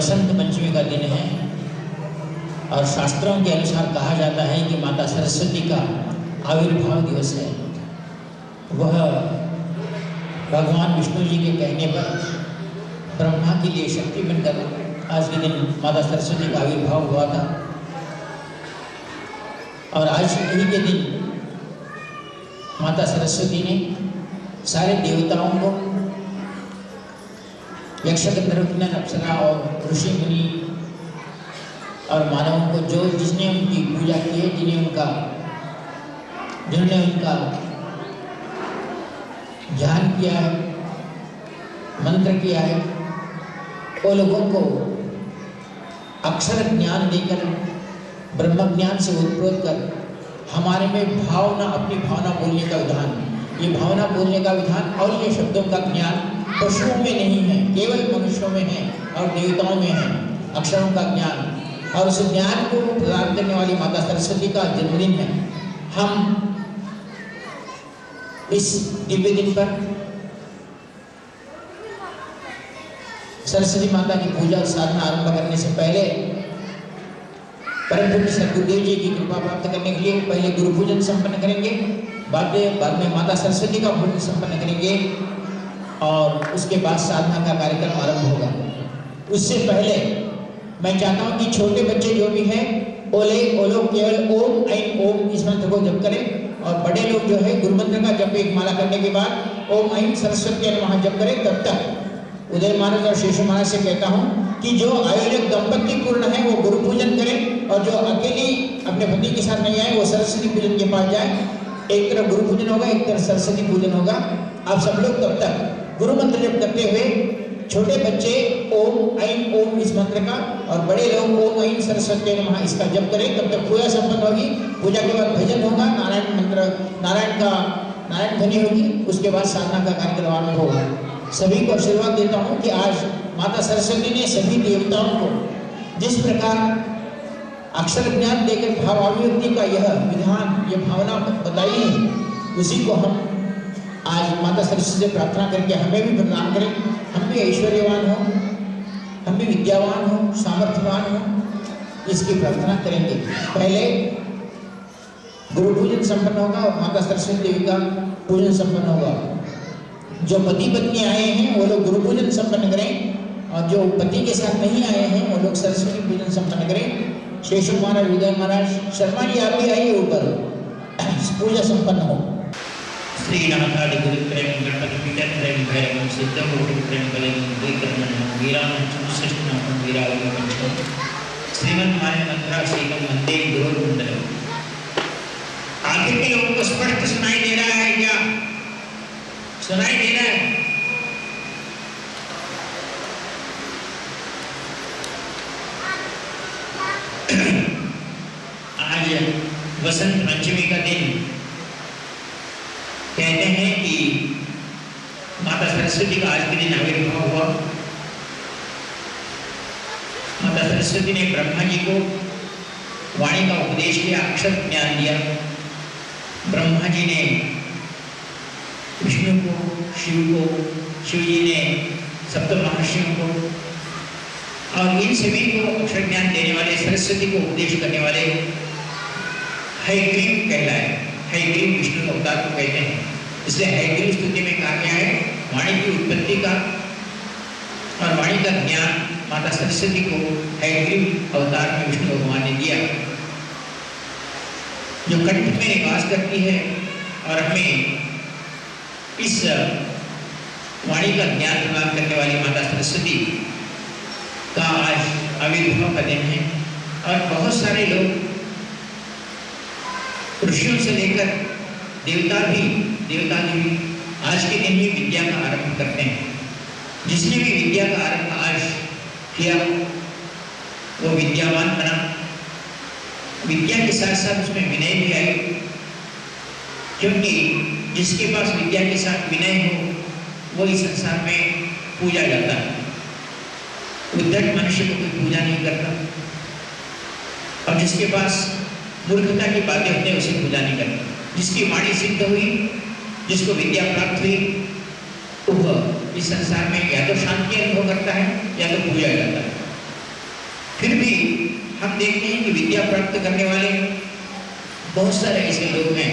बसंत पंचमी का दिन है। और शास्त्रों के अनुसार कहा जाता है कि माता सरस्वती का आविर्भाव दिवस है। वह भगवान विष्णु जी के कहने पर ब्रह्मा के लिए शक्ति बनकर आज के दिन माता सरस्वती का आविर्भाव हुआ था। और आज यही के दिन माता सरस्वती ने सारे देवताओं को यक्ष गंधर्व अप्सरा और ऋषि मुनि और मानवों को जो जिसने उनकी पूजा की है, जिन्हें उनका जिन्होंने उनका ध्यान किया है, मंत्र किया है, वो लोगों को अक्षर ज्ञान देकर, ब्रह्म ज्ञान से उत्प्रोत कर हमारे में भावना, अपनी भावना बोलने का विधान ये भावना बोलने का विधान और ये शब्दों का ज्ञान पशुओं में नहीं है, केवल मनुष्यों में है और देवताओं में है। अक्षरों का ज्ञान। और उस ज्ञान को प्रदान करने वाली माता सरस्वती का जन्मदिन है। हम इस दिव्य दिन पर सरस्वती माता की पूजा साधना आरंभ करने से पहले परम सदगुरुदेव जी की कृपा प्राप्त करने के लिए पहले गुरु पूजन संपन्न करेंगे। बाद में बाद में माता सरस्वती का पूजन संपन्न करेंगे। और उसके बाद साधना का कार्यक्रम आरंभ होगा। उससे पहले मैं चाहता हूँ कि छोटे बच्चे जो भी हैं, ओले, ओलो, केवल ओम, ऐन ओम, इस मंत्र को जप करें। और बड़े लोग जो है गुरु मंत्र का जप एक माला करने के बाद ओम, ऐन, सरस्वती वहाँ जप करें, तब तक। उदय महाराज और शेषु महाराज से कहता हूँ कि जो आयोजक दंपति पूर्ण है, वो गुरु पूजन करें और जो अकेली अपने पति के साथ नहीं आए, वो सरस्वती पूजन के पास जाए। एक तरफ़ गुरु पूजन होगा, एक तरफ़ सरस्वती पूजन होगा। आप सब लोग तब तक गुरु मंत्र जप करते हुए छोटे बच्चे ओम ऐन ओम इस मंत्र का और बड़े लोग ओम ऐन सरस्वती नमः इसका जप करें, तब तक पूजा संपन्न होगी। पूजा के बाद भजन होगा, नारायण मंत्र, नारायण का, नारायण ध्वनि होगी, उसके बाद साधना का कार्यक्रम आरंभ होगा। सभी को आशीर्वाद देता हूँ कि आज माता सरस्वती ने सभी देवताओं को जिस प्रकार अक्षर ज्ञान देकर भाव अभिव्यक्ति का यह विधान ये भावना बताई है, उसी को हम आज माता सरस्वती से प्रार्थना करके हमें भी प्रदान करें। हम भी ऐश्वर्यवान हो, हम भी विद्यावान हो, सामर्थ्यवान हो, इसकी प्रार्थना करेंगे। पहले गुरु पूजन संपन्न होगा और माता सरस्वती देवी का पूजन संपन्न होगा। जो पति पत्नी आए हैं, वो लोग गुरु पूजन संपन्न करें और जो पति के साथ नहीं आए हैं, वो लोग सरस्वती पूजन संपन्न करें। शेषु महाराज उदय महाराज, शर्मा जी, आप भी आइए ऊपर। पूजा संपन्न हो। श्रीनाथादि गुरुप्रेम गणपति पितरप्रेम भैरवं सिद्धकोटिप्रेम बलिं द्विकर्मणं वीरामञ्चं सृष्टिनाथं वीरावलिमञ्चं श्रीमन्मान्य मंत्राशीकं वंदे गुरुर्मंडलम आखिर के लोगों को स्पष्ट सुनाई दे रहा है सरस्वती का आज के दिन आविर्भाव हुआ माता सरस्वती ने ब्रह्मा जी को वाणी का उपदेश किया, अक्षर ज्ञान दिया। ब्रह्मा जी ने विष्णु को, शिव को, शिव जी ने सप्त महर्षियों को और इन सभी को अक्षर ज्ञान देने वाले, सरस्वती को उपदेश करने वाले हैग्रीव कहलाए। हैग्रीव विष्णु अवतार को कहते हैं। इसलिए हैग्रीव स्तुति में कहा गया है। वाणी की उत्पत्ति का और वाणी का ज्ञान माता सरस्वती को हैग्रीव अवतार में विष्णु भगवान ने दिया। जो कंठ में निवास करती है और हमें इस वाणी का ज्ञान प्रदान करने वाली माता सरस्वती का आज आविर्भाव का दिन है। और बहुत सारे लोग ऋषियों से लेकर देवता भी देवता भी आज के दिन ही विद्या का आरंभ करते हैं। जिसने भी विद्या का आरंभ आज किया वो विद्यावान बना। विद्या के साथ साथ उसमें विनय भी आई क्योंकि जिसके पास विद्या के साथ विनय हो, वो इस संसार में पूजा जाता है। उद्धट मनुष्य को कोई पूजा नहीं करता। और जिसके पास मूर्खता की बातें होती हैं, उसे पूजा नहीं करता। जिसकी वाणी सिद्ध हुई जिसको विद्या प्राप्त हुई वह इस संसार में या तो शांति अनुभव करता है, या तो पूजा जाता है। फिर भी हम देखते हैं कि विद्या प्राप्त करने वाले बहुत सारे ऐसे लोग हैं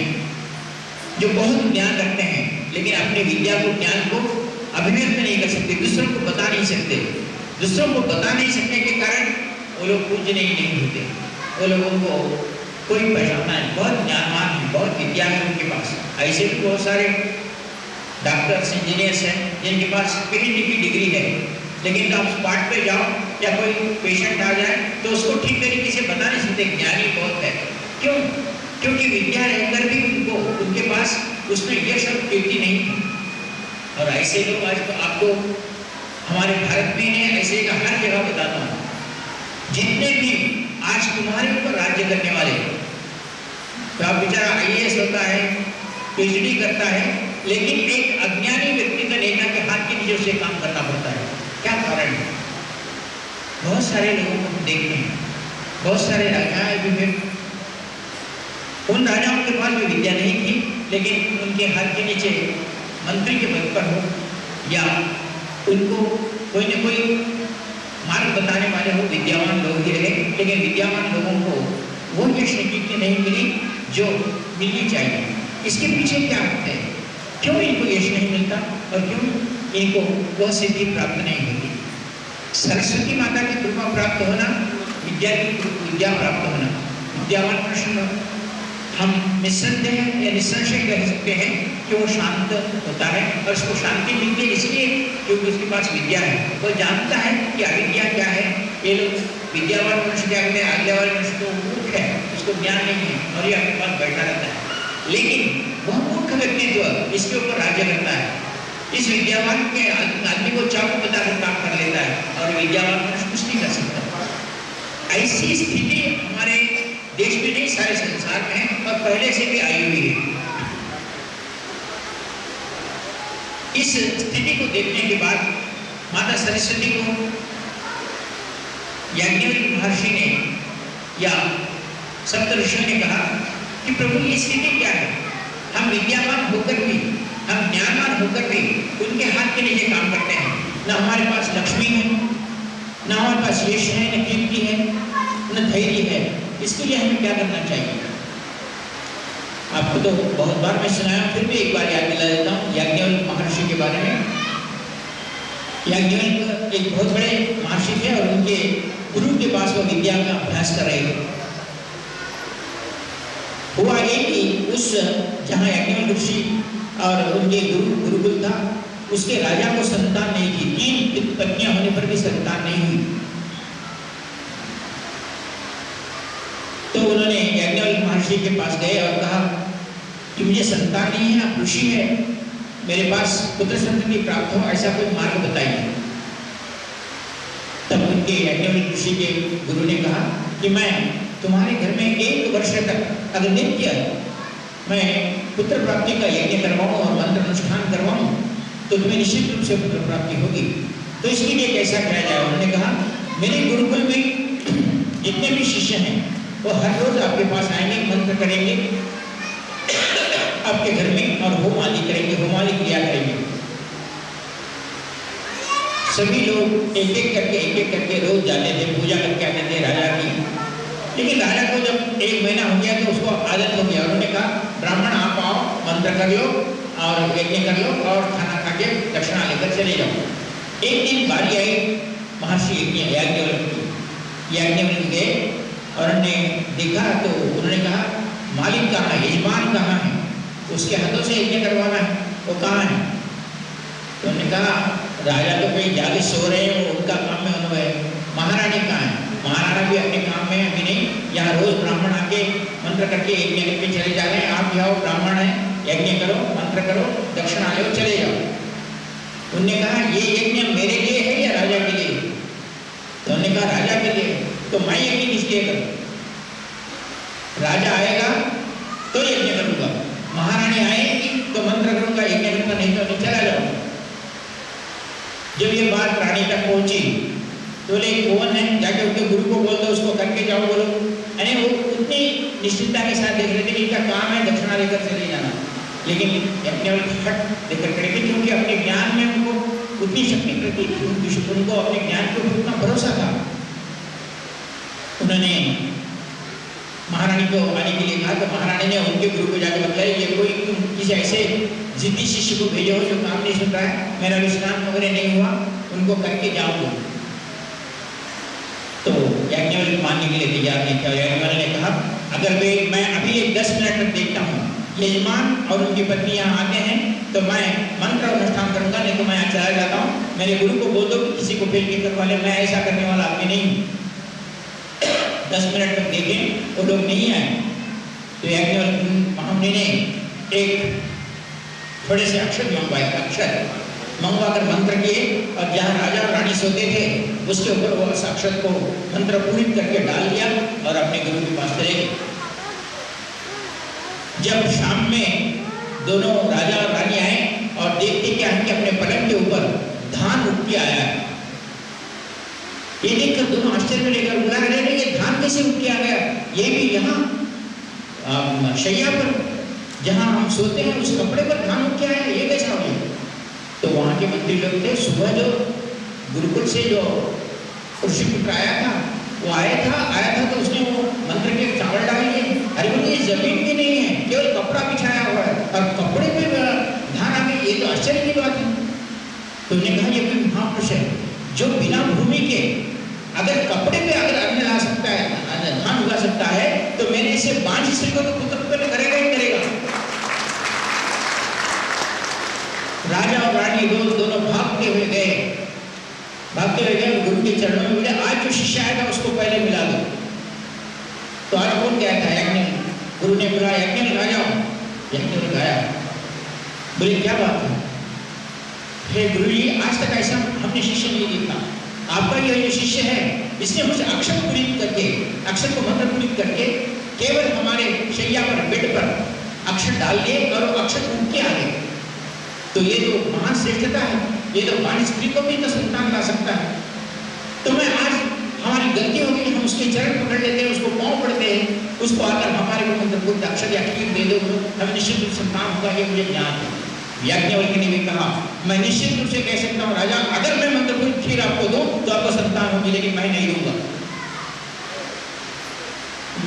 जो बहुत ज्ञान रखते हैं, लेकिन अपने विद्या को, ज्ञान को अभिव्यक्त नहीं कर सकते, दूसरों को बता नहीं सकते। दूसरों को बता नहीं सकने के कारण वो लोग पूजने ही नहीं होते। वो लोगों को कोई है बहुत ज्ञानवान है, बहुत है उनके पास। ऐसे भी बहुत सारे डॉक्टर्स इंजीनियर्स हैं, जिनके पास पीएचडी की डिग्री है। लेकिन आप स्पॉट पे जाओ, या कोई पेशेंट आ जाए तो उसको ठीक तरीके से बता नहीं सकते, ज्ञानी बहुत है। क्यों? क्योंकि विद्या रहकर भी उनको, उनके पास उसमें यह सब कीर्ति नहीं थी और ऐसे लोग आज तो आपको, हमारे भारत में है, ऐसे हर जगह बताता हूँ। जितने भी आज तुम्हारे ऊपर राज्य करने वाले तो आप बेचारा आई होता है पीएचडी करता है, लेकिन एक अज्ञानी व्यक्ति का नेता के हाथ के नीचे उसे काम करना पड़ता है। क्या कारण है? बहुत सारे लोगों को देखते हैं। बहुत सारे राजा भी फिर। उन राजाओं के पास भी विद्या नहीं थी, लेकिन उनके हाथ के नीचे मंत्री के पद पर हो, या उनको कोई न कोई मार्ग बताने वाले हो, विद्यावान लोग ही रहे। लेकिन विद्यावान लोगों को वो की नहीं मिली। जो मिलनी चाहिए। इसके पीछे क्या होता है? क्यों इनको यश नहीं मिलता और क्यों इनको वह सिद्धि प्राप्त नहीं होती? सरस्वती माता की कृपा प्राप्त होना, विद्या की विद्या प्राप्त होना। विद्यावान प्रश्न, हम निस्संदेह या निस्संशय कह सकते हैं कि वो शांत होता है और उसको शांति मिलती है इसलिए क्योंकि उसके पास विद्या है। वो जानता है कि अविद्या क्या है। ये लोग विद्यावान मनुष्य क्या कहते हैं? आज्ञावान मनुष्य तो मूर्ख है। उसको ज्ञान नहीं है और ये अपने पास बैठा रहता है। लेकिन वह मूर्ख व्यक्तित्व इसके ऊपर राज्य करता है, इस विद्यावान के आदमी को चाकू बताकर काम कर लेता है और विद्यावान कुछ नहीं कर सकता। ऐसी स्थिति हमारे देश में नहीं, सारे संसार में है और पहले से भी आई हुई है। इस स्थिति को देखने के बाद माता सरस्वती को याज्ञवल्क्य महर्षि ने या सप्त ऋषियों ने कहा कि प्रभु ये स्थिति क्या है? हम विद्यावान होकर भी, हम ज्ञानवान होकर भी उनके हाथ के नीचे काम करते हैं। न हमारे पास लक्ष्मी है, न हमारे पास यश है न कीर्ति है, न धैर्य है। इसके लिए हमें क्या करना चाहिए? आपको तो बहुत बार मैं सुनाया, फिर भी एक बार याद दिला देता हूँ, याज्ञवल्क महर्षि के बारे में। याज्ञवल्क एक बहुत बड़े महर्षि थे और उनके गुरु के पास वो विद्या का अभ्यास कर रहे थे हुआ ये कि उस जहाँ याज्ञवल्क ऋषि और उनके गुरु, गुरुकुल था, उसके राजा को संतान नहीं थी। तीन पत्नियाँ होने पर भी संतान नहीं हुई। तो उन्होंने याज्ञवल्क महर्षि के पास गए और कहा, कि मुझे संतान नहीं है, आप ऋषि है। मेरे पास पुत्र संतति प्राप्त हो, ऐसा कोई मार्ग बताइए। तब उनके याज्ञवल्क ऋषि के गुरु ने कहा कि मैं तुम्हारे घर में एक वर्ष तक अगर नित्य मैं पुत्र प्राप्ति का यज्ञ करवाऊँ और मंत्र अनुष्ठान करवाऊँ तो तुम्हें निश्चित रूप से पुत्र प्राप्ति होगी। तो इसके लिए कैसा किया जाए। उन्होंने कहा, मेरे गुरुकुल में जितने भी शिष्य हैं, वो हर रोज आपके पास आएँगे, मंत्र करेंगे, आपके घर में और होम आदि करेंगे होम आदि क्रिया करेंगे। सभी लोग एक एक करके एक एक करके रोज जाते थे, पूजा करके आते थे राजा की। लेकिन राजा को जब एक महीना हो गया तो उसको आदत हो गया उन्होंने कहा ब्राह्मण आप आओ मंत्र कर लो और यज्ञ कर लो और खाना खा के दक्षिणा लेकर चले जाओ। एक दिन बारी आई, महर्षि यज्ञ याज्ञवल्क की याज्ञवल्क गए और उन्होंने देखा तो उन्होंने कहा, मालिक कहाँ है? यजमान कहाँ है? उसके हाथों से यज्ञ करवाना है, वो कहाँ है? तो उन्होंने कहा, राजा तो कहीं जाके सो रहे हैं उनका काम में अनुभव है महारानी कहाँ है? महाराणा भी अपने काम में अभी नहीं। यहाँ रोज ब्राह्मण आके मंत्र करके यज्ञ करके चले जा रहे हैं। आप जाओ ब्राह्मण है। यज्ञ करो, मंत्र करो, दक्षिणा लो चले जाओ। उनने कहा, ये यज्ञ मेरे लिए है या राजा के लिए? तो उन्होंने कहा, राजा के लिए तो मैं यज्ञ किस लिए करूँ? राजा आएगा तो यज्ञ करूँगा। महारानी आएगी तो मंत्र करूँगा, यज्ञ करूँगा, नहीं तो नहीं चला जाऊँगा जब ये बात रानी तक पहुँची तो बोले, कौन है? जाके उनके गुरु को बोल दो, उसको करके जाओ, बोलो। यानी वो उतनी निश्चितता के साथ देख रहे थे कि इनका काम है दक्षिणा लेकर चले जाना। लेकिन अपने हट लेकर करेंगे क्योंकि अपने ज्ञान में उनको उतनी शक्ति प्रति उनको अपने ज्ञान के ऊपर उतना भरोसा था। उन्होंने महारानी को आने के लिए कहा तो महारानी ने उनके गुरु को जाकर बताया, ये कोई तुम किसी ऐसे जिद्दी शिष्य को भेजे हो जो काम नहीं सुन रहा है। मेरा विश्राम वगैरह नहीं हुआ, उनको करके जाऊँगा तो याज्ञवल मानने के लिए तैयार नहीं था याज्ञवल ने कहा, अगर वे, मैं अभी एक दस मिनट तक देखता हूँ यजमान और उनकी पत्नी यहाँ आते हैं तो मैं मंत्र अनुष्ठान करूँगा नहीं तो मैं यहाँ चला जाता हूँ। मेरे गुरु को बोल दो कि किसी को फेल के करवा मैं ऐसा करने वाला आदमी नहीं दस मिनट तक देखें, वो लोग नहीं आए। तो महामुनि ने एक थोड़े से अक्षर मंगवाए अक्षर। मंगवा कर मंत्र किए, और जहाँ राजा रानी सोते थे, उसके ऊपर वो अक्षर को मंत्र पूरित करके डाल दिया, और अपने गुरु के पास चले जब शाम में दोनों राजा और रानी आए और देखते क्या है कि अपने पलंग के ऊपर धान उठ के आया है। ये देखकर दोनों आश्चर्य में लेकर बुला रहे थे ये धान कैसे उठ के आ गया? ये भी यहाँ शैया पर, जहाँ हम सोते हैं, उस कपड़े पर धान उठ के आया ये कैसा हो गया? तो वहाँ के मंत्री लोग थे, सुबह जो गुरुकुल से जो ऋषि पुत्र आया था, वो आया था आया था तो उसने वो मंत्र के चावल डाल लिए। अरे बोले ज़मीन भी नहीं है केवल कपड़ा बिछाया हुआ है और कपड़े पे धान आ गई ये तो आश्चर्य की बात है तो उन्होंने कहा ये कोई महापुरुष है जो बिना भूमि के अगर कपड़े पे अगर अन्न ला सकता है धान उगा सकता है तो मैंने इसे बांझ स्त्री को तो पुत्र करेगा ही करेगा राजा और रानी दो दोनों भागते हुए गए। भागते हुए गए, गुरु के चरणों में मिले आज जो शिष्य आएगा उसको पहले मिला दो। तो आज कौन गया था यज्ञ गुरु ने बुलाया यज्ञ राजा यज्ञ ने गाया बोले, क्या बात है? हे गुरु जी आज तक ऐसा हमने शिष्य नहीं देखा। आपका यह जो शिष्य है, इसने मुझे अक्षर पूरित करके, अक्षर को मंत्र पूरित करके, केवल हमारे शैया पर, बेड पर अक्षर डाल दिए और अक्षर उठ के आ गए। तो ये तो महान श्रेष्ठता है। ये तो बाणी स्त्री को भी तो संतान ला सकता है। तो मैं आज हमारी गलती हो गई हम उसके चरण पकड़ लेते हैं, उसको पाँव पड़ते हैं, उसको आकर हमारे को मंत्र पूर्ण अक्षर या खीर दे दो, हमें निश्चित रूप संतान होगा, ये मुझे ज्ञान है। याज्ञवल्क्य ने भी कहा, मैं निश्चित रूप से कह सकता हूँ, राजा, अगर मैं मंत्रपूर्ण खीर आपको दूँ तो आपको संतान होगी, लेकिन मैं नहीं दूँगा।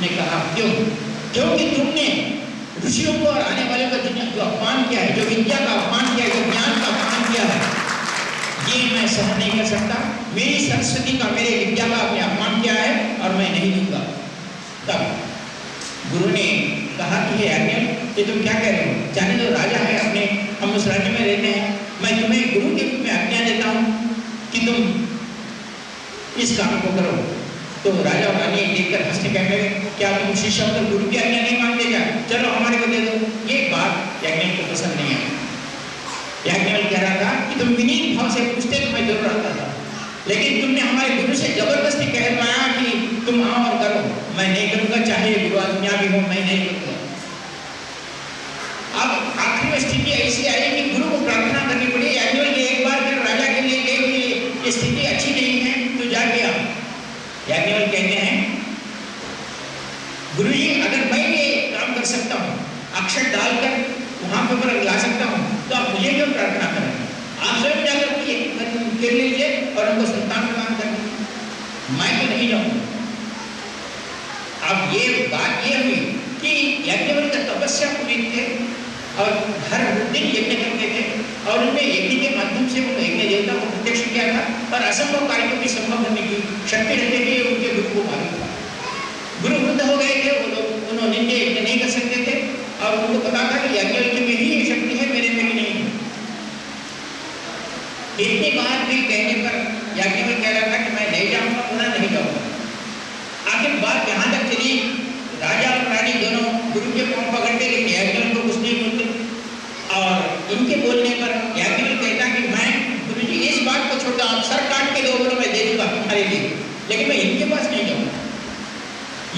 ने कहा, क्यों? क्योंकि तुमने ऋषियों को और आने वाले का जो अपमान किया है, जो विद्या का अपमान किया है, जो ज्ञान का अपमान किया है। ये मैं सहन नहीं कर सकता। मेरी सरस्वती का मेरे विद्या का आपने अपमान किया है और मैं नहीं दूँगा। तब गुरु ने कहा कि हे आज्ञा ये तुम क्या कह रहे हो? जाने दो, राजा है अपने, हम उस राज्य में रहते हैं। मैं तुम्हें गुरु के रूप में आज्ञा देता हूँ कि तुम इस काम को करो। तो राजा रानी देखकर हंसने कहने क्या तुम शिष्य होकर गुरु की आज्ञा नहीं मानते क्या? चलो, हमारे को दे दो। ये बात याज्ञवल को पसंद नहीं आई। याज्ञवल कह रहा था कि तुम विनीत भाव से पूछते तो मैं ज़रूर आता था। लेकिन तुमने हमारे गुरु से ज़बरदस्ती कहलवाया कि तुम आओ और करो। मैं नहीं करूँगा, चाहे गुरु आज्ञा भी हो, मैं नहीं करूँगा। अब आखिरी स्थिति ऐसी आई कि गुरु को प्रार्थना करनी पड़ी। याज्ञवल ने एक बार फिर राजा के लिए कहे कि स्थिति अच्छी नहीं है तो जाके आओ। याज्ञवल कहते हैं, गुरु जी, अगर मैं ये काम कर सकता हूँ अक्षर डालकर वहाँ पर ला सकता हूँ तो आप मुझे क्यों प्रार्थना करें आप स्वयं जाकर ये कर लीजिए और उनको संतान प्रदान कर मैं तो नहीं जाऊँगा। अब ये बात ये हुई कि याज्ञवल का तपस्या पूरी थे और हर दिन यज्ञ करते थे और उनमें यज्ञ के माध्यम से वो यज्ञ देवता को प्रत्यक्ष किया था और असंभव कार्य को भी संभव करने की शक्ति रखते थे, उनके गुरु को मालूम था गुरु वृद्ध हो गए थे, वो लोग उन्होंने यज्ञ नहीं कर सकते थे और उनको पता था कि याज्ञवल्क्य में ही ये शक्ति है मेरे में भी नहीं है इतनी बात भी कहने पर याज्ञवल कह रहा था कि मैं नहीं जाऊँगा, पुनः नहीं जाऊँगा। आखिर बात यहाँ तक चली? राजा और रानी दोनों गुरु के पाँव पकड़ते लेकिन याज्ञवल को कुछ नहीं बोलते। और इनके बोलने पर याज्ञवल कहता कि मैं गुरु जी इस बात को छोड़कर आप सर काट के दो बोलो मैं दे दूँगा तुम्हारे लिए, लेकिन मैं इनके पास नहीं जाऊँगा।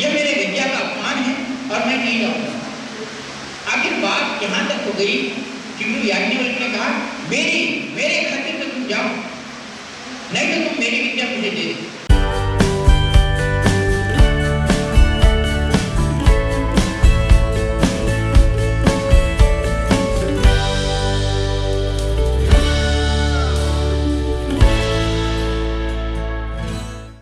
यह मेरे विद्या का अपमान है और मैं नहीं जाऊँगा। आखिर बात यहाँ तक हो गई कि गुरु याज्ञवल्क्य ने कहा, मेरी, मेरे खातिर तो जाओ नहीं तो तुम मेरी विद्या मुझे दे दो।